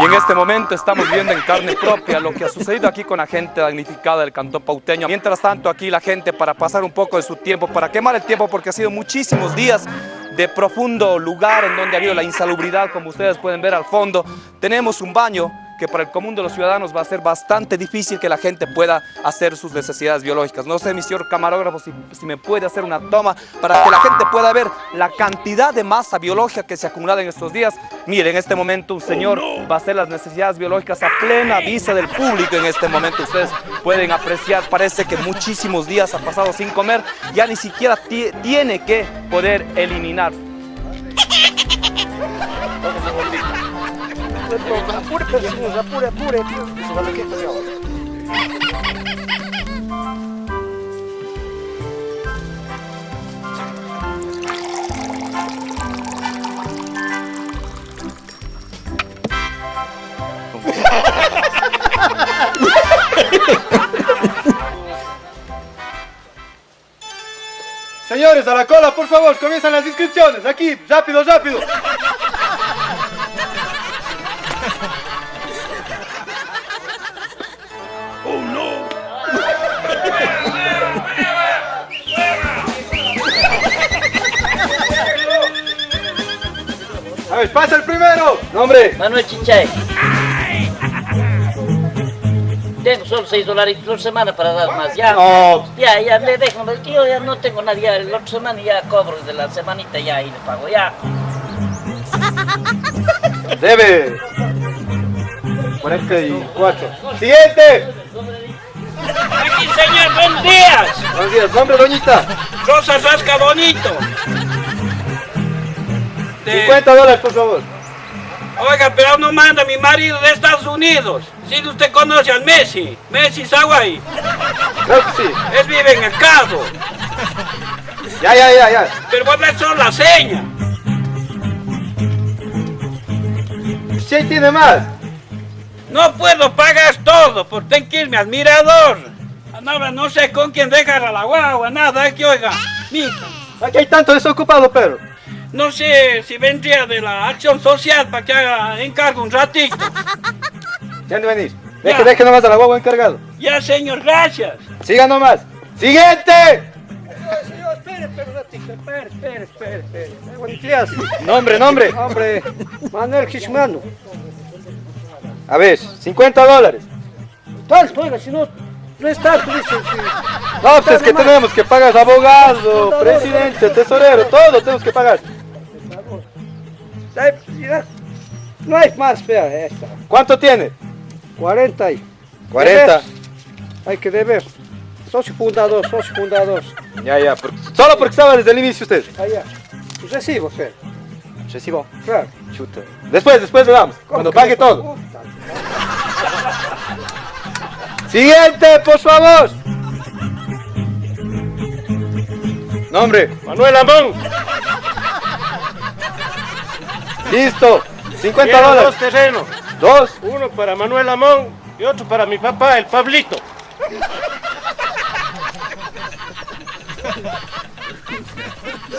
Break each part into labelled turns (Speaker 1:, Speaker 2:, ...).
Speaker 1: Y en este momento estamos viendo en carne propia lo que ha sucedido aquí con la gente damnificada del cantón pauteño. Mientras tanto aquí la gente para pasar un poco de su tiempo, para quemar el tiempo porque ha sido muchísimos días de profundo lugar en donde ha habido la insalubridad, como ustedes pueden ver al fondo. Tenemos un baño que para el común de los ciudadanos va a ser bastante difícil que la gente pueda hacer sus necesidades biológicas. No sé, mi señor camarógrafo, si, si, me puede hacer una toma para que la gente pueda ver la cantidad de masa biológica que se acumula en estos días. Miren, en este momento un señor va a hacer las necesidades biológicas a plena vista del público en este momento. Ustedes pueden apreciar, parece que muchísimos días ha pasado sin comer, ya ni siquiera tiene que poder eliminar.
Speaker 2: Apure, apure, apure.
Speaker 3: Señores, a la cola, por favor, comienzan las inscripciones. Aquí, rápido, rápido. Pasa el primero. Nombre.
Speaker 4: Manuel Chichay. Tengo solo 6 dólares por semana para dar más. Ya,
Speaker 3: No.
Speaker 4: ya, ya le dejo. que Yo ya no tengo nadie. Ya, la otra semana ya cobro de la semanita ya y le pago. Ya.
Speaker 3: Debe. 44. Siguiente.
Speaker 5: Aquí, señor, buenos días.
Speaker 3: Buenos días. Nombre, doñita.
Speaker 5: Rosa Rasca Bonito. De-
Speaker 3: 50 dólares, por favor.
Speaker 5: Oiga, pero no manda mi marido de Estados Unidos. Si usted conoce al Messi, Messi Saguay.
Speaker 3: Creo que sí.
Speaker 5: Él vive en el Cabo.
Speaker 3: Ya, ya, ya, ya.
Speaker 5: Pero voy a solo la seña.
Speaker 3: Si ahí tiene más.
Speaker 5: No puedo pagar todo, porque tengo que irme al mirador. Ahora no sé con quién dejar a la guagua, nada, es que oiga, mija,
Speaker 3: Aquí hay tanto desocupado, pero.
Speaker 5: No sé si vendría de la acción social para que haga encargo un ratito.
Speaker 3: Ya no venís.
Speaker 5: Ya.
Speaker 3: Deje, deje nomás a la guagua encargado.
Speaker 5: Ya, señor, gracias.
Speaker 3: Siga nomás. ¡Siguiente!
Speaker 2: Señor, espere, espere un ratito, espere, espere, espere, espere. Buenos días.
Speaker 3: Nombre, nombre.
Speaker 2: Hombre, Manuel Quismano.
Speaker 3: A ver, 50 dólares.
Speaker 2: Tanto, oiga, si no, no es tanto, dice.
Speaker 3: No, pues es que tenemos que pagar abogado, presidente, tesorero, todo tenemos que pagar.
Speaker 2: Mira, No hay más fea esta.
Speaker 3: ¿Cuánto tiene?
Speaker 2: 40 y
Speaker 3: 40.
Speaker 2: Deber. Hay que deber. Socio fundador, socio fundador.
Speaker 3: Ya, ya. por- solo porque estaba desde el inicio usted.
Speaker 2: Allá. Recibo, fe.
Speaker 3: Recibo.
Speaker 2: Claro.
Speaker 3: Chuta. Después, después le damos. Cuando pague todo. Siguiente, por favor. Nombre.
Speaker 6: Manuel Amón.
Speaker 3: Listo. 50
Speaker 6: Quiero dos
Speaker 3: dólares.
Speaker 6: terrenos.
Speaker 3: Dos.
Speaker 6: Uno para Manuel Amón y otro para mi papá, el Pablito.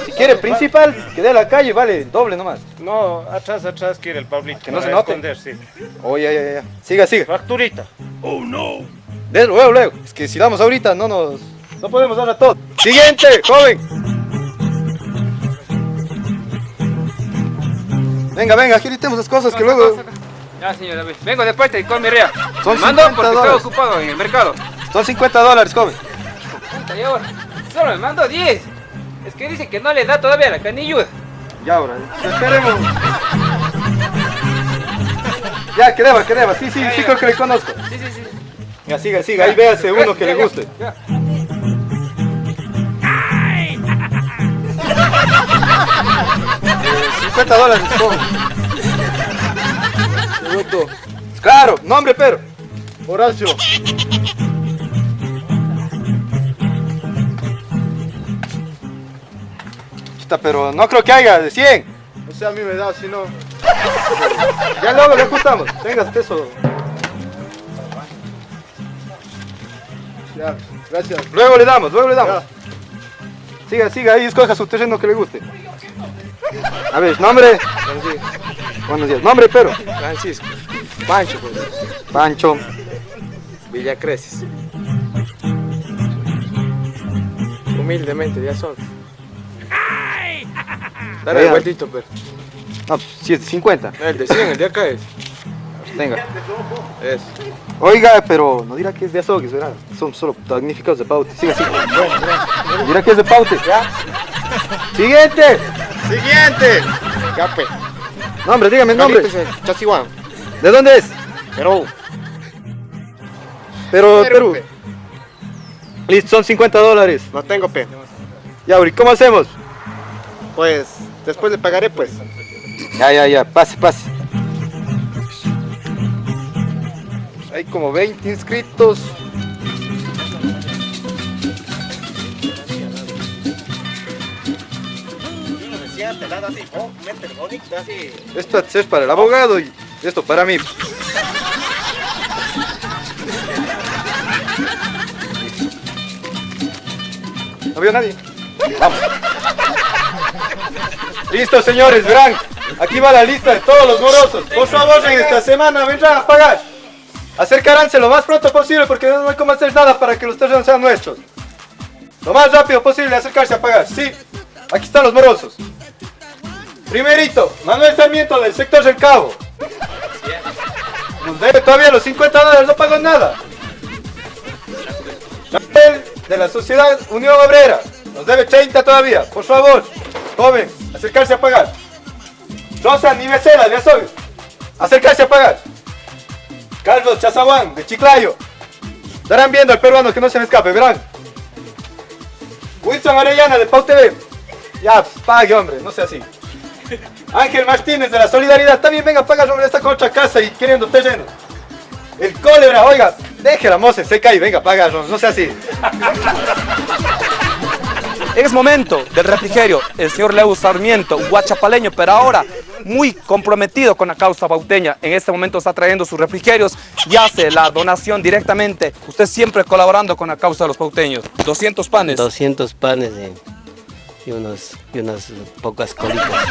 Speaker 3: Si quiere principal, que dé la calle, vale, doble nomás.
Speaker 6: No, atrás, atrás quiere el Pablito.
Speaker 3: Que no se note.
Speaker 6: esconder, sí.
Speaker 3: Oh, ya, ya, ya. Siga, siga.
Speaker 6: Facturita.
Speaker 3: De luego, luego. Es que si damos ahorita, no nos. No podemos dar a todo. Siguiente, joven. Venga, venga, aquí tenemos las cosas que luego.
Speaker 7: Ya, señor David. Vengo de con mi rea.
Speaker 3: Son
Speaker 7: Me mando
Speaker 3: 50
Speaker 7: porque estoy ocupado en el mercado.
Speaker 3: Son 50 dólares.
Speaker 7: Puta, ahora, Solo me mando 10. Es que dice que no le da todavía la canilluda.
Speaker 3: Ya, ahora. Esperemos. Ya, que deba, que deba. Sí, sí, sí, creo que le conozco.
Speaker 7: Sí, sí, sí.
Speaker 3: Ya, siga, siga. Ahí véase uno que le guste.
Speaker 7: Ya.
Speaker 3: 50 dólares. Segundo. Claro, nombre, pero. Horacio. Pero no creo que haya de 100.
Speaker 6: O sea, a mí me da, si no.
Speaker 3: Ya luego le ajustamos. Tengas peso.
Speaker 6: Ya, gracias.
Speaker 3: Luego le damos, luego le damos. Siga, siga, ahí escoja su terreno que le guste. A ver, nombre. Buenos días. Nombre, pero.
Speaker 6: Francisco.
Speaker 7: Pancho, pues.
Speaker 3: Pancho.
Speaker 7: Villa Creces. Humildemente, ya son. Dale
Speaker 3: Ya.
Speaker 7: el vueltito, pero.
Speaker 3: No, pues, sí, es de 50.
Speaker 7: El de 100, el de acá es.
Speaker 3: Venga.
Speaker 7: Es.
Speaker 3: Oiga, pero no dirá que es de azogues, ¿verdad? Son solo damnificados de paute. Siga, siga. Dirá que es de paute. Siguiente.
Speaker 6: Siguiente. Pues.
Speaker 3: Nombre, dígame el nombre.
Speaker 6: Eh, Chasihuán.
Speaker 3: ¿De dónde es?
Speaker 6: Perú.
Speaker 3: Pero,
Speaker 6: Perú,
Speaker 3: Perú.
Speaker 6: pe.
Speaker 3: Listo, son 50 dólares.
Speaker 6: No tengo pe.
Speaker 3: Ya, Uri, ¿cómo hacemos?
Speaker 6: Pues después le pagaré pues.
Speaker 3: Ya, ya, ya, pase, pase. Hay como 20 inscritos. Esto es para el abogado y esto para mí. ¿No vio nadie? Vamos. Listo, señores, verán. Aquí va la lista de todos los morosos. Por favor, en esta semana vendrán a pagar. Acercaránse lo más pronto posible porque no hay cómo hacer nada para que los terrenos sean nuestros. Lo más rápido posible acercarse a pagar. Sí, aquí están los morosos. Primerito, Manuel Sarmiento del sector del Cabo. Nos debe todavía los 50 dólares, no pagó nada. De la Sociedad Unión Obrera. Nos debe 30 todavía. Por favor, joven, acercarse a pagar. Rosa Nivesela de Azogues. Acercarse a pagar. Carlos Chazaguán de Chiclayo. Estarán viendo al peruano que no se me escape, verán. Wilson Arellana de Pau TV. Ya, pague, hombre, no sea así. Ángel Martínez de la Solidaridad. También venga a pagar sobre esta otra casa y queriendo terreno. El cólera, oiga, deje la moza, se cae, venga, paga, no, no sea así.
Speaker 1: Es momento del refrigerio. El señor Leo Sarmiento, guachapaleño, pero ahora muy comprometido con la causa bauteña. En este momento está trayendo sus refrigerios y hace la donación directamente. Usted siempre colaborando con la causa de los pauteños. 200 panes.
Speaker 8: 200 panes y, y, unos, y unas pocas colitas.